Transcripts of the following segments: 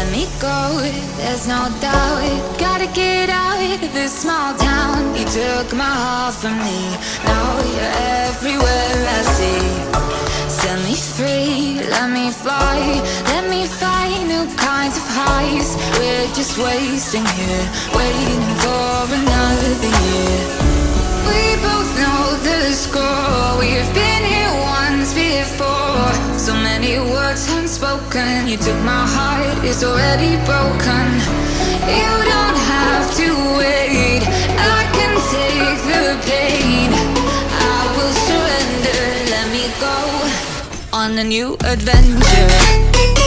let me go, there's no doubt Gotta get out of this small town. You took my heart from me. Now you're everywhere I see. Set me free, let me fly Let me find new kinds of highs. We're just wasting here. Waiting for another year. Unspoken You took my heart, it's already broken. You don't have to wait. I can take the pain. I will surrender, let me go On a new adventure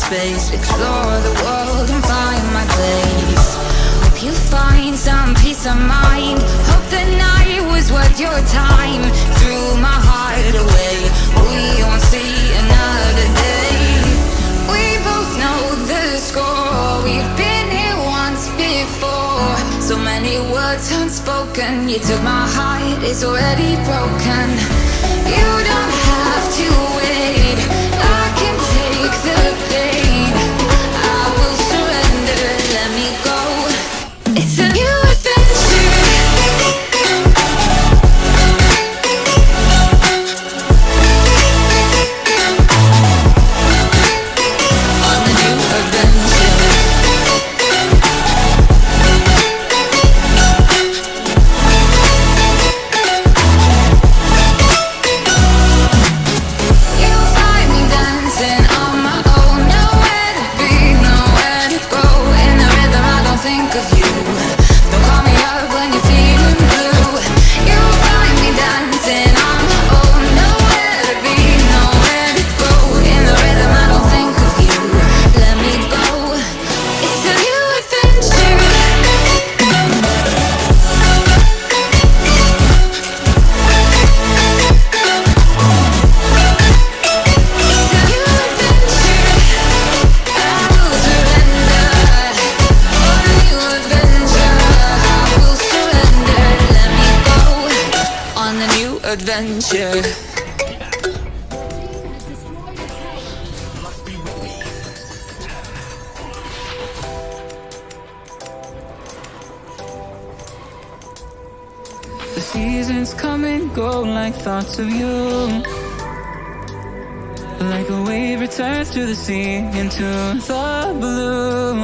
space Explore the world and find my place. Hope you find some peace of mind. Hope the night was worth your time. Threw my heart away. We won't see another day. We both know the score. We've been here once before. So many words unspoken. You took my heart, it's already broken. You don't adventure. The seasons come and go like thoughts of you. Like a wave returns to the sea into the blue.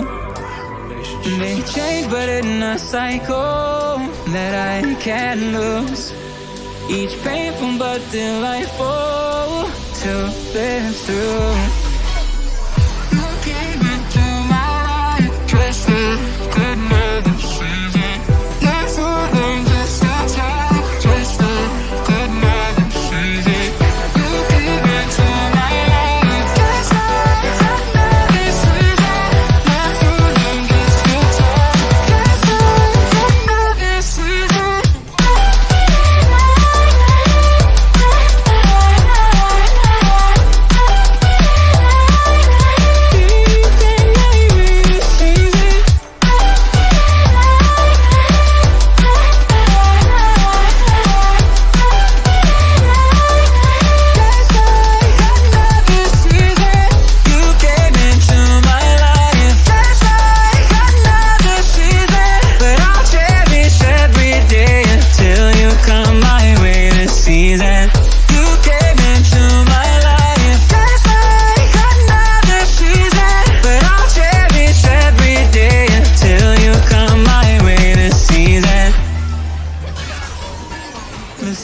They change but in a cycle that I can't lose each painful but delightful to live through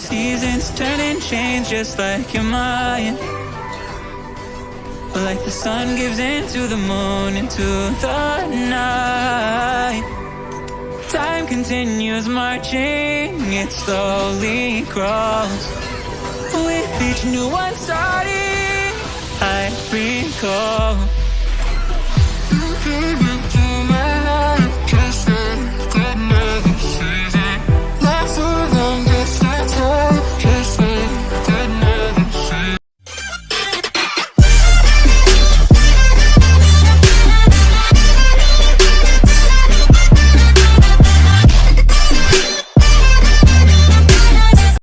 seasons turn and change just like your mind. Like the sun gives into the moon into the night. Time continues marching, it slowly crawls. With each new one starting, I recall.